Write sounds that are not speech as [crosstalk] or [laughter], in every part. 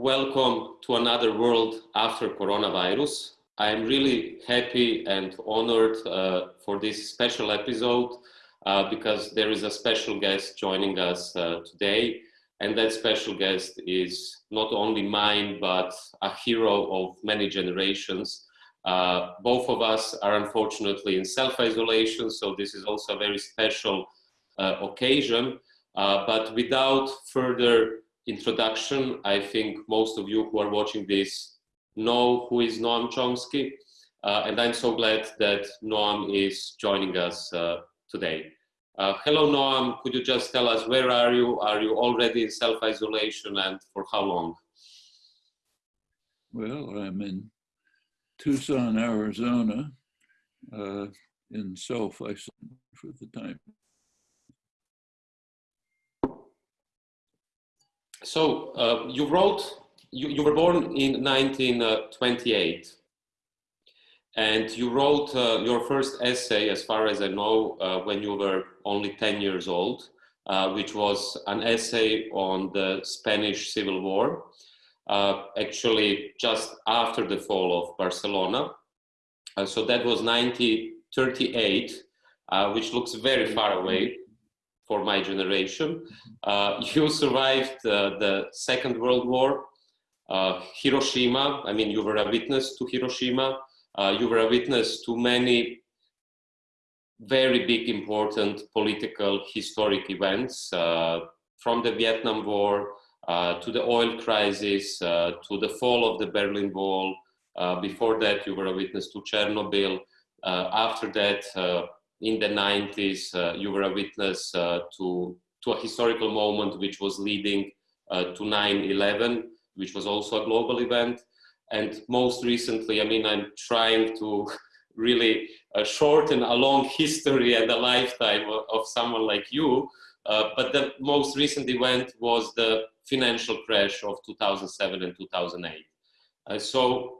welcome to another world after coronavirus. I'm really happy and honored uh, for this special episode uh, because there is a special guest joining us uh, today. And that special guest is not only mine, but a hero of many generations. Uh, both of us are unfortunately in self-isolation, so this is also a very special uh, occasion. Uh, but without further introduction, I think most of you who are watching this know who is Noam Chomsky. Uh, and I'm so glad that Noam is joining us uh, today. Uh, hello, Noam. Could you just tell us where are you? Are you already in self-isolation and for how long? Well, I'm in Tucson, Arizona, uh, in self-isolation for the time So uh, you wrote, you, you were born in 1928 and you wrote uh, your first essay, as far as I know, uh, when you were only 10 years old, uh, which was an essay on the Spanish Civil War, uh, actually just after the fall of Barcelona. Uh, so that was 1938, which looks very far away for my generation. Uh, [laughs] you survived uh, the Second World War, uh, Hiroshima, I mean, you were a witness to Hiroshima, uh, you were a witness to many very big, important political, historic events, uh, from the Vietnam War uh, to the oil crisis, to the fall of the Berlin Wall. before that, you were a witness to Chernobyl. after that, in the 90s, uh, you were a witness uh, to, to a historical moment which was leading uh, to 9-11, which was also a global event. And most recently, I mean, I'm trying to [laughs] really uh, shorten a long history and a lifetime of, of someone like you. Uh, but the most recent event was the financial crash of 2007 and 2008. Uh, so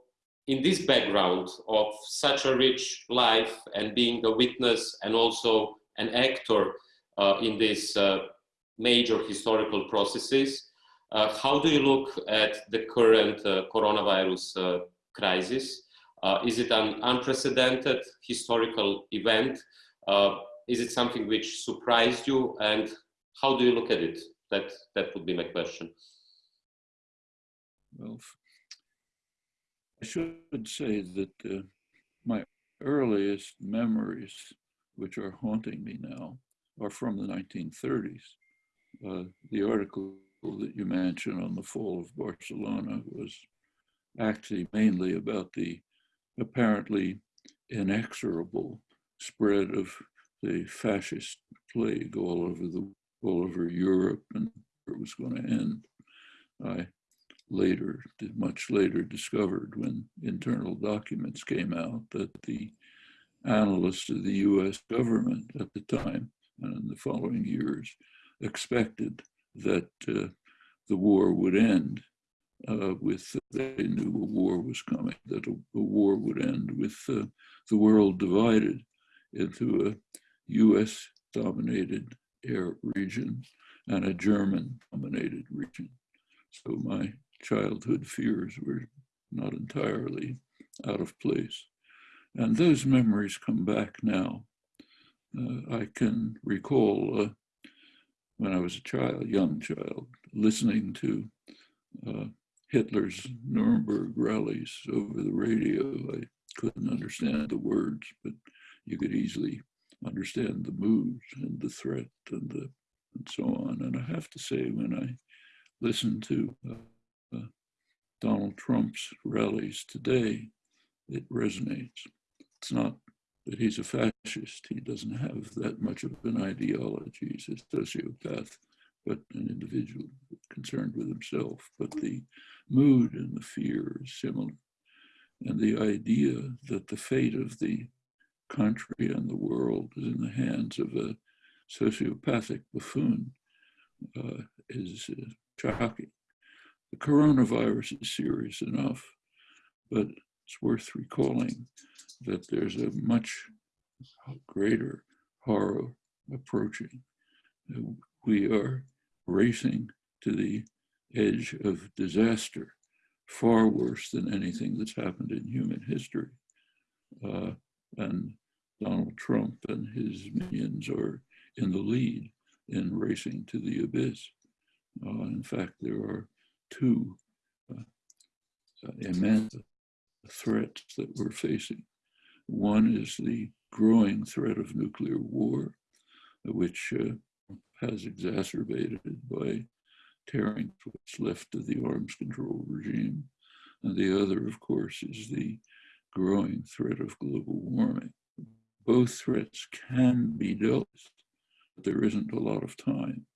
in this background of such a rich life and being a witness and also an actor uh, in these uh, major historical processes, uh, how do you look at the current uh, coronavirus uh, crisis? Uh, is it an unprecedented historical event? is it something which surprised you? And how do you look at it? That, that would be my question. Well, I should say that uh, my earliest memories, which are haunting me now, are from the 1930s. Uh, the article that you mentioned on the fall of Barcelona was actually mainly about the apparently inexorable spread of the fascist plague all over the all over Europe and it was going to end. I later, much later discovered when internal documents came out that the analysts of the US government at the time and in the following years expected that uh, the war would end uh, with, they knew a war was coming, that a, a war would end with uh, the world divided into a US dominated air region and a German dominated region. So my childhood fears were not entirely out of place. And those memories come back now. Uh, I can recall uh, when I was a child, young child, listening to uh, Hitler's Nuremberg rallies over the radio. I couldn't understand the words, but you could easily understand the moods and the threat and the and so on. And I have to say, when I listen to uh, Donald Trump's rallies today, it resonates. It's not that he's a fascist. He doesn't have that much of an ideology. He's a sociopath, but an individual concerned with himself. But the mood and the fear is similar. And the idea that the fate of the country and the world is in the hands of a sociopathic buffoon uh, is uh, shocking. The coronavirus is serious enough, but it's worth recalling that there's a much greater horror approaching. We are racing to the edge of disaster, far worse than anything that's happened in human history. Uh, and Donald Trump and his minions are in the lead in racing to the abyss. Uh, in fact, there are two uh, uh immense threats that we're facing. One is the growing threat of nuclear war, which uh, has exacerbated by tearing what's left of the arms control regime. And the other, of course, is the growing threat of global warming. Both threats can be dealt with, but there isn't a lot of time.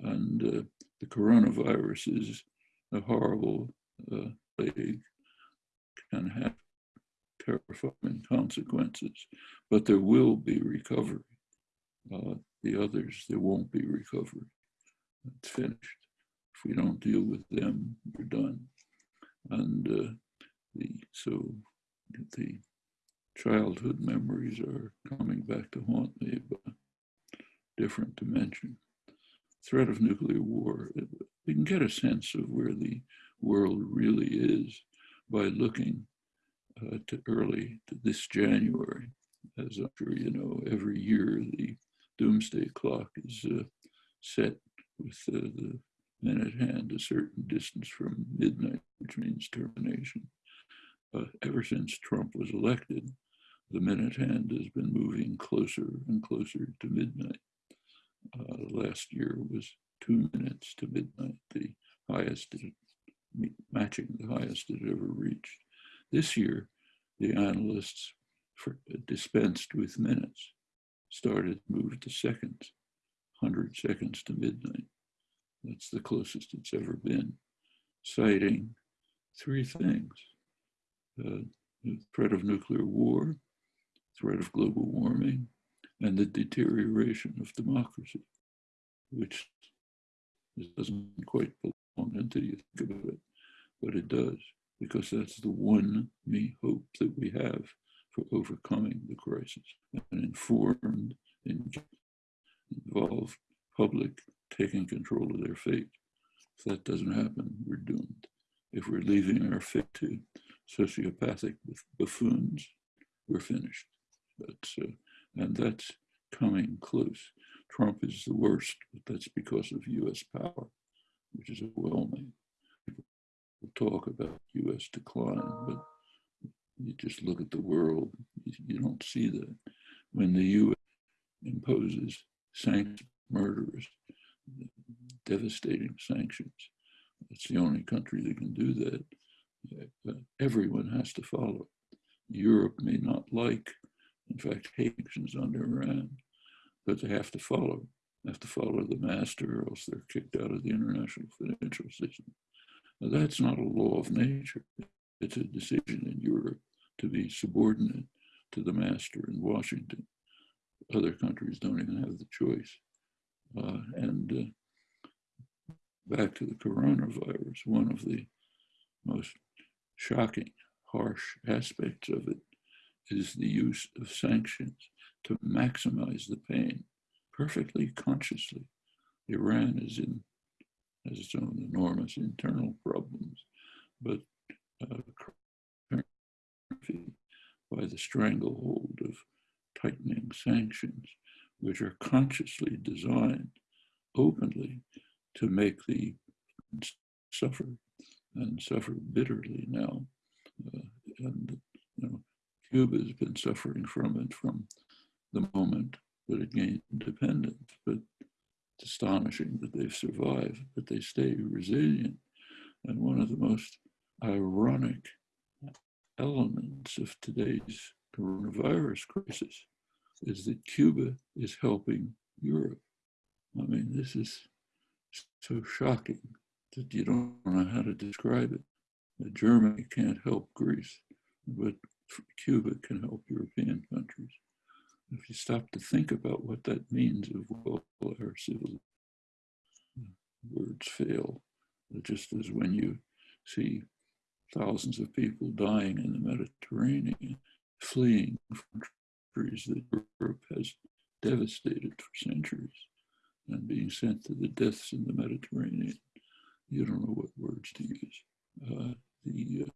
And uh, the coronavirus is a horrible uh, plague, can have terrifying consequences, but there will be recovery. Uh, the others, there won't be recovery. It's finished. If we don't deal with them, we're done. And uh, the, so the childhood memories are coming back to haunt me, but different dimension. Threat of nuclear war, we can get a sense of where the world really is by looking uh, to early to this January. As I'm sure you know, every year the doomsday clock is uh, set with uh, the minute hand a certain distance from midnight, which means termination. Ever since Trump was elected, the minute hand has been moving closer and closer to midnight. Uh, last year was two minutes to midnight, the highest, matching the highest it ever reached. This year, the analysts for, dispensed with minutes, started to move to seconds, 100 seconds to midnight. That's the closest it's ever been, citing three things. Uh, the threat of nuclear war, threat of global warming, and the deterioration of democracy, which doesn't quite belong until you think about it, but it does because that's the one me hope that we have for overcoming the crisis. An informed, involved public taking control of their fate. If that doesn't happen, we're doomed. If we're leaving our fate to sociopathic buffoons, we're finished. That's, uh, and that's coming close. Trump is the worst, but that's because of US power, which is overwhelming People talk about US decline, but you just look at the world, you don't see that. When the US imposes sanctions, murderers, devastating sanctions, it's the only country that can do that. Everyone has to follow. Europe may not like, in fact, sanctions on Iran, but they have to follow. Have to follow the master, or else they're kicked out of the international financial system. Now, that's not a law of nature. It's a decision in Europe to be subordinate to the master in Washington. Other countries don't even have the choice. Uh, and uh, back to the coronavirus, one of the most shocking, harsh aspects of it is the use of sanctions to maximize the pain perfectly consciously. Iran is in has its own enormous internal problems, but uh, by the stranglehold of tightening sanctions, which are consciously designed openly to make the suffer and suffer bitterly now. Uh, and you know, Cuba has been suffering from it from the moment that it gained independence, but it's astonishing that they've survived, but they stay resilient. And one of the most ironic elements of today's coronavirus crisis is that Cuba is helping Europe. I mean, this is so shocking that you don't know how to describe it. Germany can't help Greece, but Cuba can help European countries if you stop to think about what that means of all our civil words fail, just as when you see thousands of people dying in the Mediterranean, fleeing from countries that Europe has devastated for centuries and being sent to the deaths in the Mediterranean. you don't know what words to use. Uh, the uh,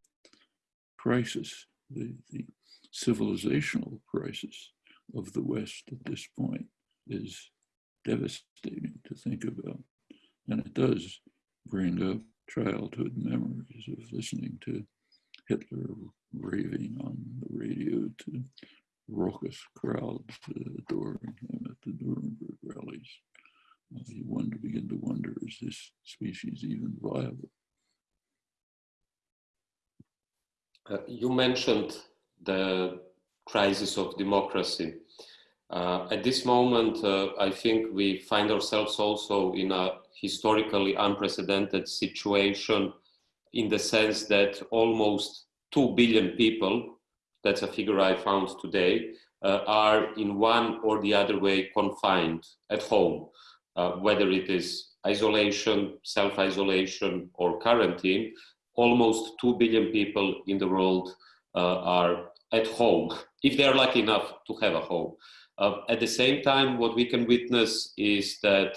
crisis, the, the civilizational crisis of the West at this point is devastating to think about. And it does bring up childhood memories of listening to Hitler raving on the radio to raucous crowds adoring him at the Nuremberg rallies. Uh, you wonder, begin to wonder, is this species even viable? Uh, you mentioned the crisis of democracy. Uh, at this moment, uh, I think we find ourselves also in a historically unprecedented situation in the sense that almost 2 billion people, that's a figure I found today, uh, are in one or the other way confined at home, uh, whether it is isolation, self-isolation or quarantine, almost 2 billion people in the world uh, are at home, if they're lucky enough to have a home. Uh, at the same time, what we can witness is that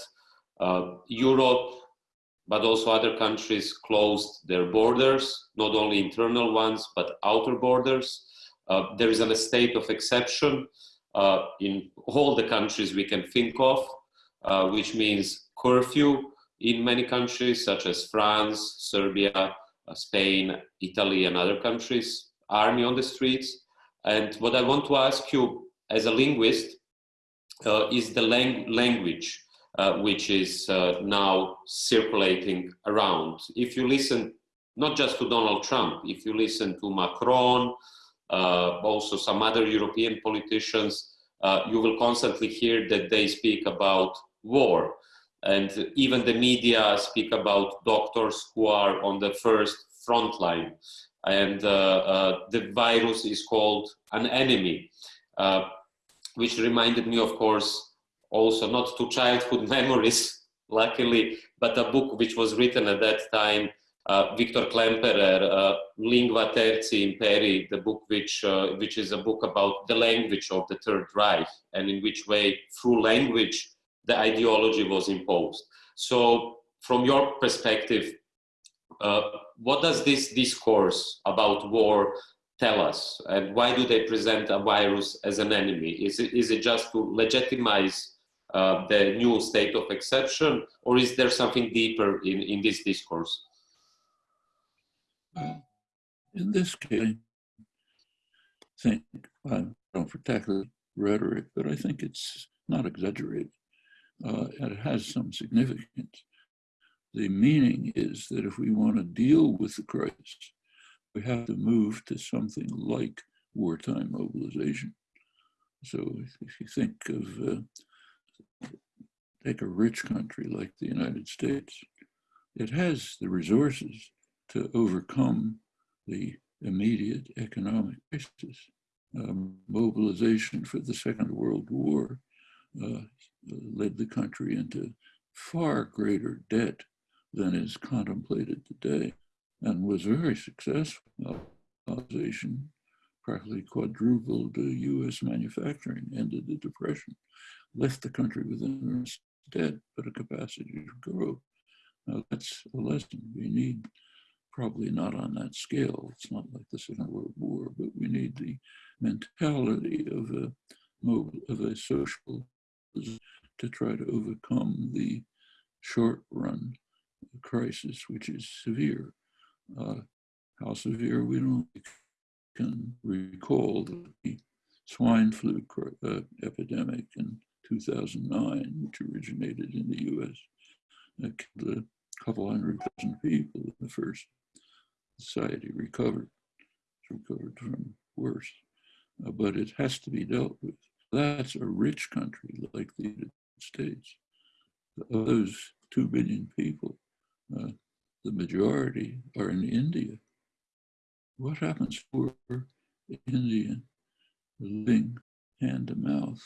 uh, Europe, but also other countries closed their borders, not only internal ones, but outer borders. Uh, there is a state of exception uh, in all the countries we can think of, uh, which means curfew in many countries, such as France, Serbia, uh, Spain, Italy, and other countries, army on the streets. And what I want to ask you as a linguist uh, is the lang language uh, which is uh, now circulating around. If you listen not just to Donald Trump, if you listen to Macron, uh, also some other European politicians, uh, you will constantly hear that they speak about war. And even the media speak about doctors who are on the first front line. And uh, the virus is called an enemy which reminded me, of course, also not to childhood [laughs] memories, luckily, but a book which was written at that time, uh, Victor Klemperer, uh, Lingua Tertii Imperii, the book which, uh, which is a book about the language of the Third Reich and in which way through language the ideology was imposed. So from your perspective, uh, what does this discourse about war tell us? And why do they present a virus as an enemy? Is it, is it just to legitimize uh, the new state of exception, or is there something deeper in, in this discourse? In this case, I think, I don't the rhetoric, but I think it's not exaggerated. Uh, it has some significance. The meaning is that if we want to deal with the crisis, we have to move to something like wartime mobilization. So if you think of, uh, take a rich country like the United States, it has the resources to overcome the immediate economic crisis. Um, mobilization for the Second World War uh, led the country into far greater debt than is contemplated today and was very successful. Mobilization practically quadrupled US manufacturing, ended the depression, left the country with enormous debt, but a capacity to grow. Now that's a lesson we need, probably not on that scale. It's not like the Second World War, but we need the mentality of a, of a social to try to overcome the short run crisis, which is severe uh, how severe we don't can recall the swine flu uh, epidemic in 2009, which originated in the US. It killed a couple hundred thousand people in the first society recovered, recovered from worse. Uh, but it has to be dealt with. That's a rich country like the United States. Of those 2 billion people, uh, the majority are in India. What happens for Indian living hand to mouth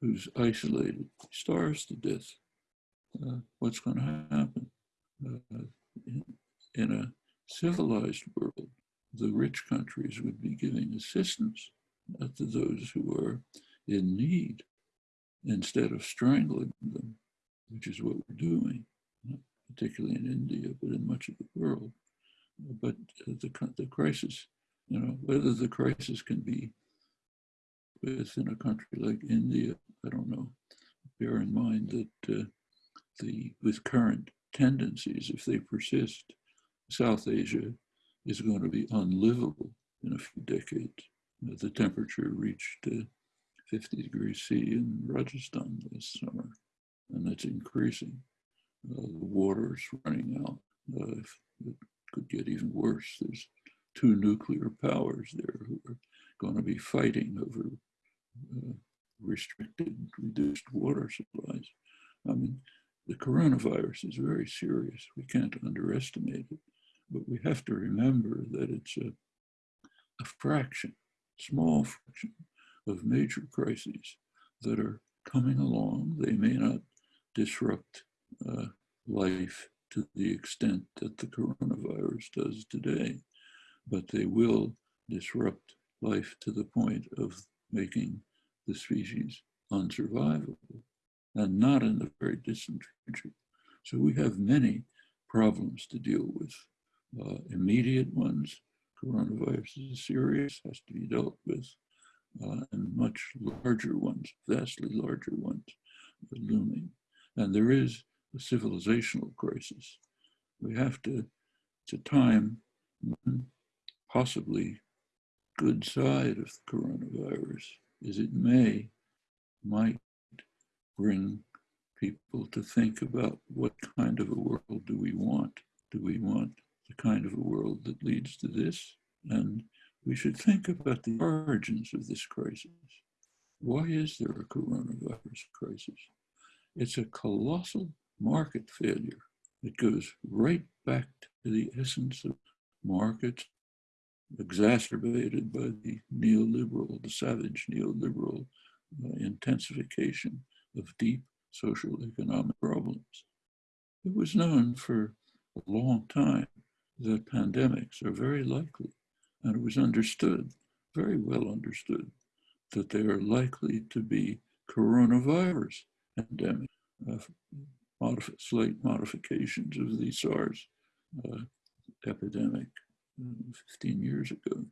who's isolated, starves to death? Uh, what's going to happen? Uh, in, in a civilized world, the rich countries would be giving assistance to those who are in need instead of strangling them, which is what we're doing. Particularly in India, but in much of the world. But the, the crisis, you know, whether the crisis can be within a country like India, I don't know. Bear in mind that uh, the with current tendencies, if they persist, South Asia is going to be unlivable in a few decades. Uh, the temperature reached uh, 50 degrees C in Rajasthan this summer, and it's increasing. The water is running out. Uh, it could get even worse. There's two nuclear powers there who are going to be fighting over uh, restricted, reduced water supplies. I mean, the coronavirus is very serious. We can't underestimate it, but we have to remember that it's a, a fraction, small fraction of major crises that are coming along. They may not disrupt uh, life to the extent that the coronavirus does today, but they will disrupt life to the point of making the species unsurvivable and not in the very distant future. So we have many problems to deal with. Uh, immediate ones, coronavirus is serious, has to be dealt with, uh, and much larger ones, vastly larger ones, looming. And there is a civilizational crisis. We have to, it's a time possibly good side of the coronavirus is it may, might bring people to think about what kind of a world do we want? Do we want the kind of a world that leads to this? And we should think about the origins of this crisis. Why is there a coronavirus crisis? It's a colossal market failure. It goes right back to the essence of markets exacerbated by the neoliberal, the savage neoliberal uh, intensification of deep social economic problems. It was known for a long time that pandemics are very likely, and it was understood, very well understood, that they are likely to be coronavirus pandemic, uh, modif- slight modifications of the SARS uh, epidemic 15 years ago.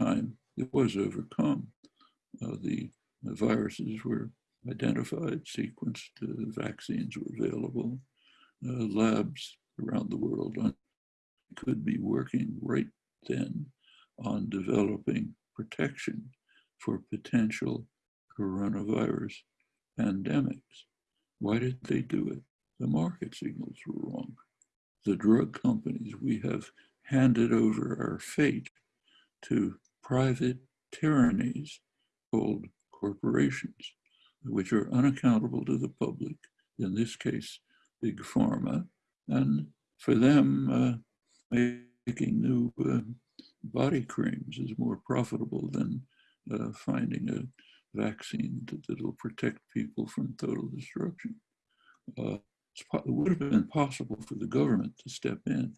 Time it was overcome. Uh, the, the, viruses were identified, sequenced, uh, vaccines were available. Uh, labs around the world on, could be working right then on developing protection for potential coronavirus pandemics. Why did they do it? The market signals were wrong. The drug companies, we have handed over our fate to private tyrannies called corporations, which are unaccountable to the public, in this case, big pharma, and for them, uh, making new uh, body creams is more profitable than uh, finding a vaccine that will protect people from total destruction. Uh, it would have been possible for the government to step in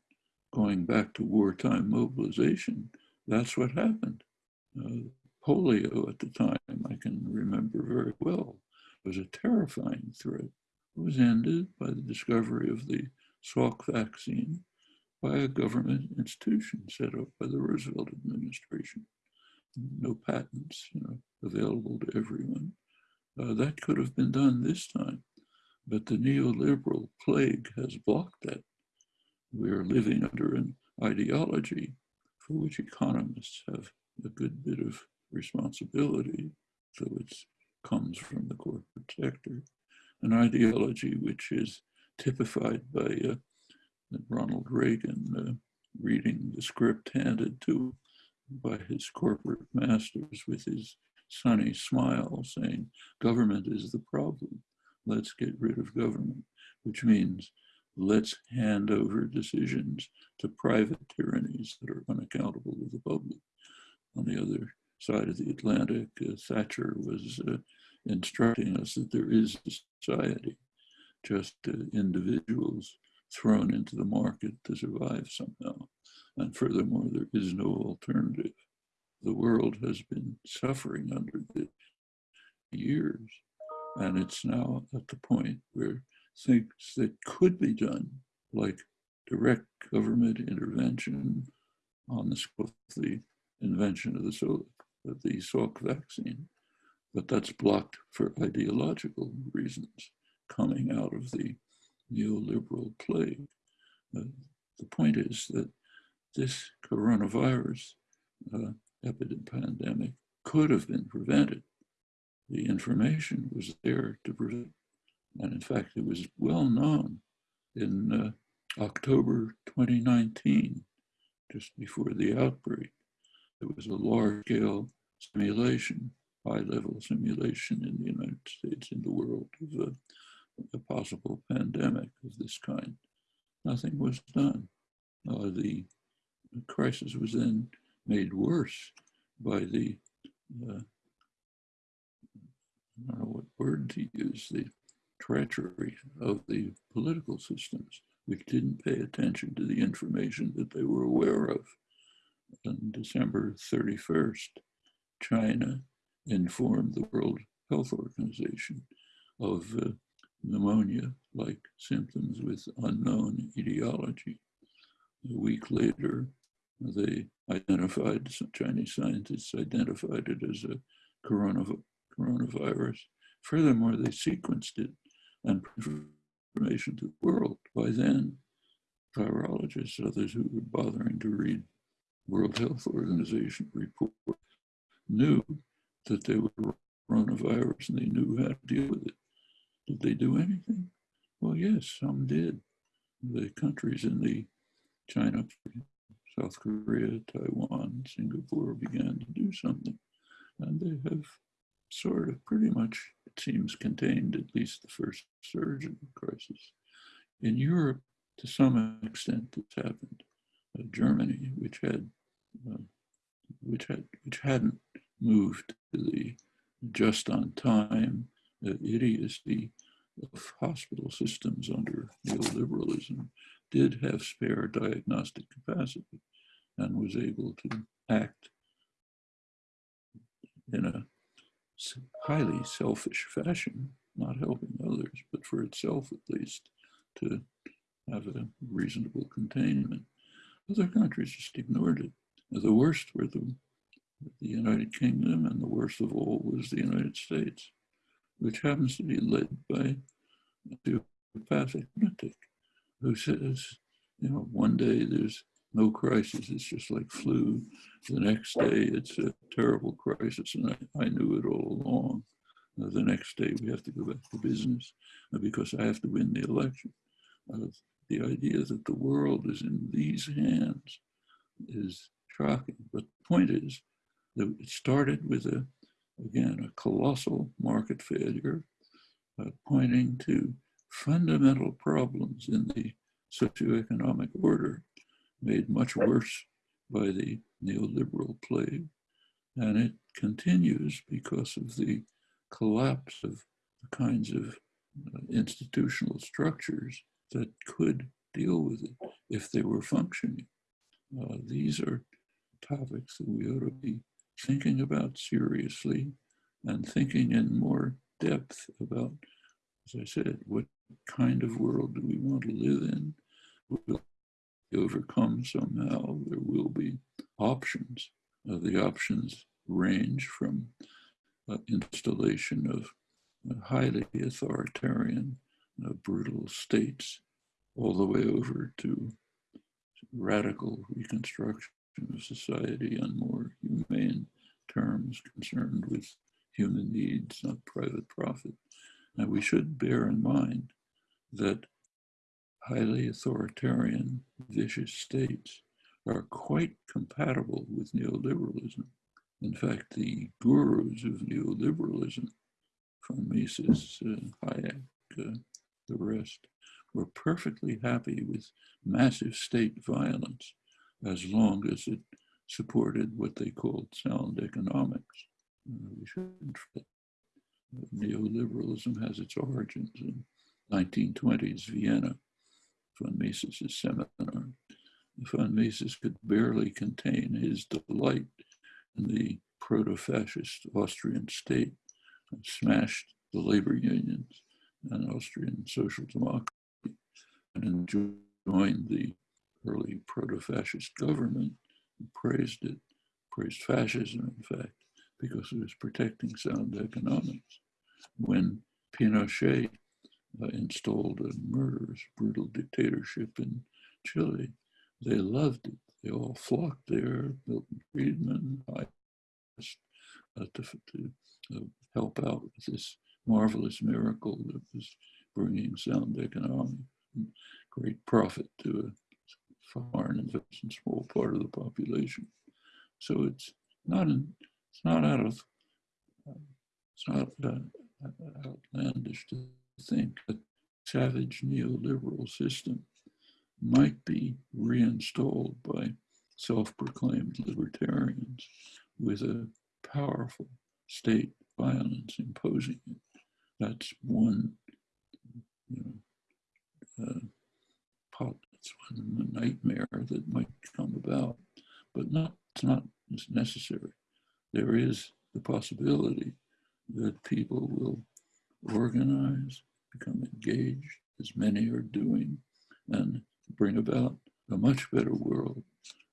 going back to wartime mobilization, that's what happened. Uh, polio at the time, I can remember very well, was a terrifying threat. It was ended by the discovery of the Salk vaccine by a government institution set up by the Roosevelt administration. No patents, you know, available to everyone. Uh, that could have been done this time, but the neoliberal plague has blocked that. We are living under an ideology for which economists have a good bit of responsibility, though it comes from the corporate sector, an ideology which is typified by uh, Ronald Reagan uh, reading the script handed to by his corporate masters with his sunny smile saying, government is the problem, let's get rid of government, which means let's hand over decisions to private tyrannies that are unaccountable to the public. On the other side of the Atlantic, uh, Thatcher was uh, instructing us that there is society, just uh, individuals thrown into the market to survive somehow. And furthermore, there is no alternative. The world has been suffering under this years, and it's now at the point where things that could be done, like direct government intervention on the the invention of the, so, of the Salk vaccine, but that's blocked for ideological reasons coming out of the neoliberal plague. Uh, the point is that this coronavirus uh, epidemic pandemic could have been prevented. The information was there to prevent, and in fact, it was well known in uh, October 2019, just before the outbreak. There was a large-scale simulation, high-level simulation in the United States, in the world, of a, possible pandemic of this kind. Nothing was done. Uh, the crisis was then made worse by the, uh, I don't know what word to use, the treachery of the political systems, which didn't pay attention to the information that they were aware of. On December 31st, China informed the World Health Organization of uh, pneumonia-like symptoms with unknown etiology. A week later, they identified, some Chinese scientists identified it as a coronavirus. Furthermore, they sequenced it and information to the world. By then, virologists, others who were bothering to read World Health Organization report, knew that they were a coronavirus and they knew how to deal with it. Did they do anything? Well, yes, some did. The countries in the China, South Korea, Taiwan, Singapore began to do something. And they have sort of pretty much, it seems, contained at least the first surge of the crisis. In Europe, to some extent, it's happened. Uh, Germany, which had, uh, which had, which hadn't moved to the just on time idiocy of hospital systems under neoliberalism, did have spare diagnostic capacity and was able to act in a highly selfish fashion, not helping others, but for itself at least, to have a reasonable containment. Other countries just ignored it. The worst were the, the United Kingdom, and the worst of all was the United States, which happens to be led by a psychopathic lunatic who says, you know, one day there's no crisis, it's just like flu. The next day it's a terrible crisis, and I, I knew it all along. Uh, the next day we have to go back to business uh, because I have to win the election. Uh, the idea that the world is in these hands is shocking. But the point is that it started with a, again, a colossal market failure, uh, pointing to fundamental problems in the socioeconomic order made much worse by the neoliberal plague. And it continues because of the collapse of the kinds of uh, institutional structures that could deal with it if they were functioning. Uh, these are topics that we ought to be thinking about seriously and thinking in more depth about, as I said, what kind of world do we want to live in? Will overcome somehow, there will be options. Uh, the options range from uh, installation of uh, highly authoritarian, uh, brutal states, all the way over to radical reconstruction of society on more humane terms concerned with human needs, not private profit. And we should bear in mind that highly authoritarian, vicious states are quite compatible with neoliberalism. In fact, the gurus of neoliberalism, from Mises, uh, Hayek, uh, the rest, were perfectly happy with massive state violence as long as it supported what they called sound economics. Uh, we shouldn't forget neoliberalism has its origins in 1920s Vienna von Mises's seminar. Von Mises could barely contain his delight in the proto-fascist Austrian state and smashed the labor unions and Austrian social democracy and enjoined the early proto-fascist government, praised it, praised fascism, in fact, because it was protecting sound economics. When Pinochet uh, installed a murderous, brutal dictatorship in Chile, they loved it. They all flocked there, Milton Friedman, I, uh, to, to uh, help out with this marvelous miracle that was bringing sound economic great profit to foreign investment, small part of the population. So it's not it's not out of it's not uh, outlandish to think that savage neoliberal system might be reinstalled by self-proclaimed libertarians with a powerful state violence imposing it. That's one you know, uh, it's one nightmare that might come about, but not, it's not necessary. There is the possibility that people will organize, become engaged, as many are doing, and bring about a much better world,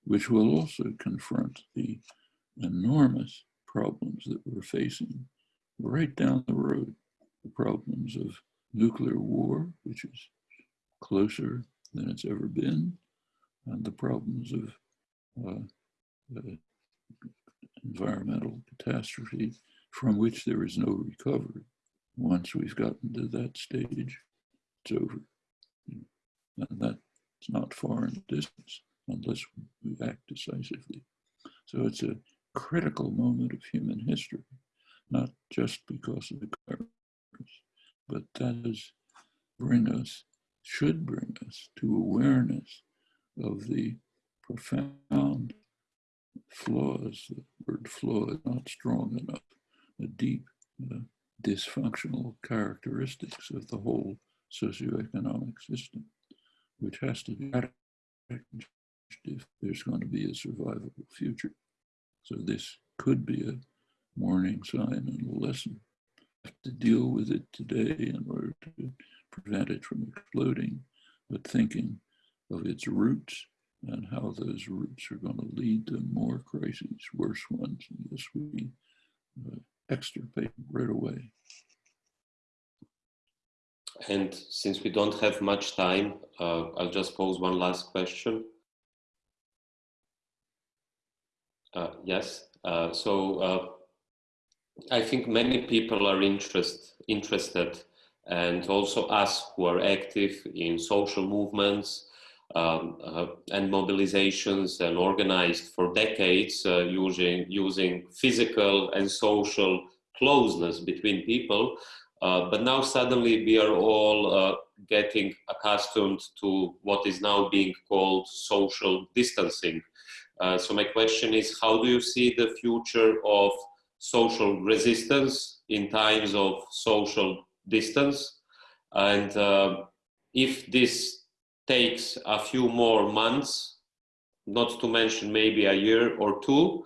which will also confront the enormous problems that we're facing right down the road, the problems of nuclear war, which is closer than it's ever been, and the problems of uh, environmental catastrophe from which there is no recovery. Once we've gotten to that stage, it's over. And that's not far in distance unless we act decisively. So it's a critical moment of human history, not just because of the virus, but that is bring us, should bring us to awareness of the profound flaws, the word flaw is not strong enough, the deep uh, dysfunctional characteristics of the whole socioeconomic system, which has to be changed if there's going to be a survivable future. So this could be a warning sign and a lesson. To deal with it today in order to prevent it from exploding, but thinking of its roots and how those roots are going to lead to more crises, worse ones, unless we uh, extirpate right away. And since we don't have much time, uh, I'll just pose one last question. Uh, yes, uh, so uh, I think many people are interest, interested and also us who are active in social movements um, uh, and mobilizations and organized for decades uh, using, using physical and social closeness between people. Uh, but now suddenly we are all uh, getting accustomed to what is now being called social distancing. Uh, so my question is, how do you see the future of social resistance in times of social distance? And uh, if this takes a few more months, not to mention maybe a year or two,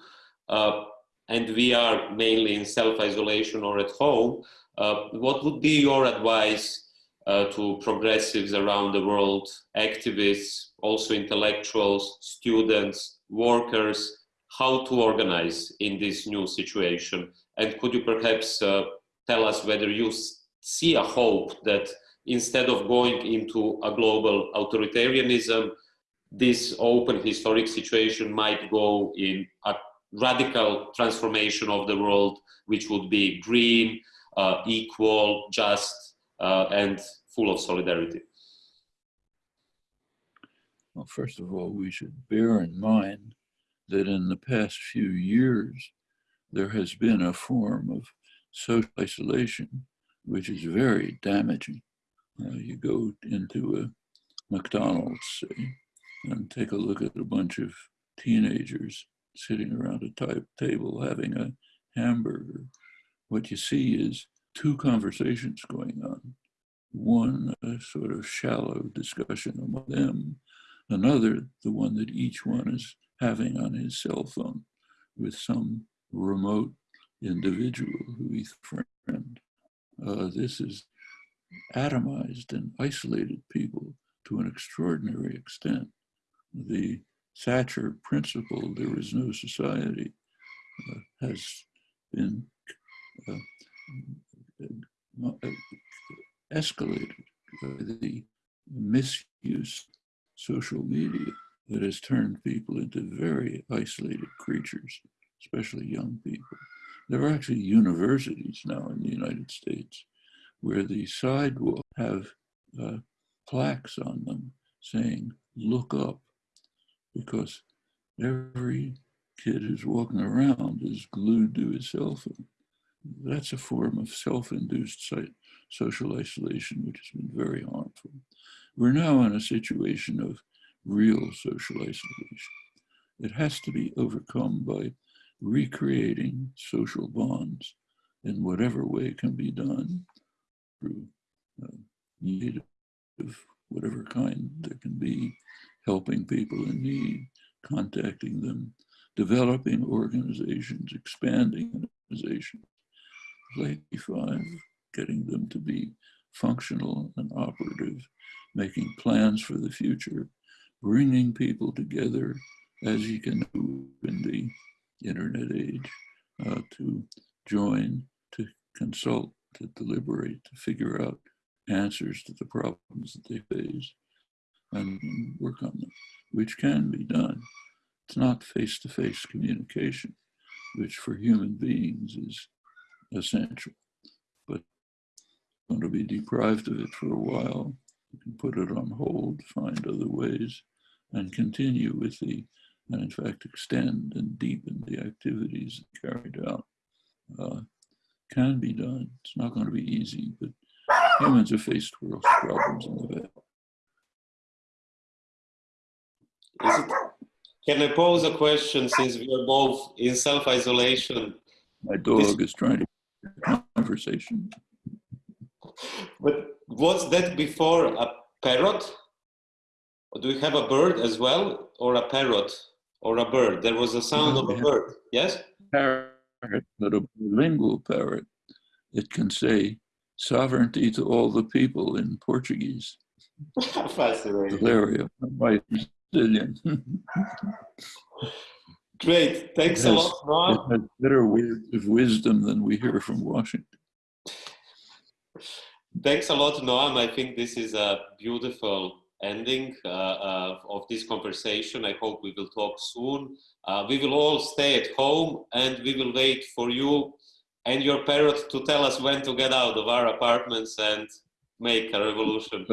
uh, and we are mainly in self-isolation or at home, uh, what would be your advice uh, to progressives around the world, activists, also intellectuals, students, workers, how to organize in this new situation? And could you perhaps uh, tell us whether you see a hope that instead of going into a global authoritarianism, this open historic situation might go in a radical transformation of the world, which would be green, uh, equal, just, uh, and full of solidarity? Well, first of all, we should bear in mind that in the past few years, there has been a form of social isolation, which is very damaging. Uh, you go into a McDonald's, say, and take a look at a bunch of teenagers sitting around a type table having a hamburger. What you see is two conversations going on. One, a sort of shallow discussion among them. Another, the one that each one is having on his cell phone with some remote individual who he's friend. Uh, this is atomized and isolated people to an extraordinary extent. The Thatcher principle, there is no society, uh, has been uh, uh escalated by the misuse social media that has turned people into very isolated creatures, especially young people. There are actually universities now in the United States where the sidewalk have uh, plaques on them saying, look up, because every kid who's walking around is glued to his cell phone. That's a form of self-induced social isolation, which has been very harmful. We're now in a situation of real social isolation. It has to be overcome by recreating social bonds in whatever way can be done through uh, need of whatever kind there can be, helping people in need, contacting them, developing organizations, expanding organizations. Like 5, getting them to be functional and operative, making plans for the future, bringing people together as you can do in the internet age uh, to join, to consult, to deliberate, to figure out answers to the problems that they face and work on them, which can be done. It's not face-to-face -face communication, which for human beings is essential, but going to be deprived of it for a while. You can put it on hold, find other ways, and continue with the and in fact extend and deepen the activities carried out uh, can be done. It's not going to be easy, but humans have faced worse problems in the past. Can I pose a question since we are both in self-isolation? My dog this, is trying to conversation. But was that before a parrot? Or do we have a bird as well or a parrot? Or a bird. There was a sound of a bird. Yes? Parrot, but a bilingual parrot. It can say sovereignty to all the people in Portuguese. [laughs] Fascinating. Brazilian. Great. Thanks has, a lot, Noam. It has better words of wisdom than we hear from Washington. Thanks a lot, Noam. I think this is a beautiful ending uh, uh, of this conversation. I hope we will talk soon. Uh, we will all stay at home and we will wait for you and your parrot to tell us when to get out of our apartments and make a revolution.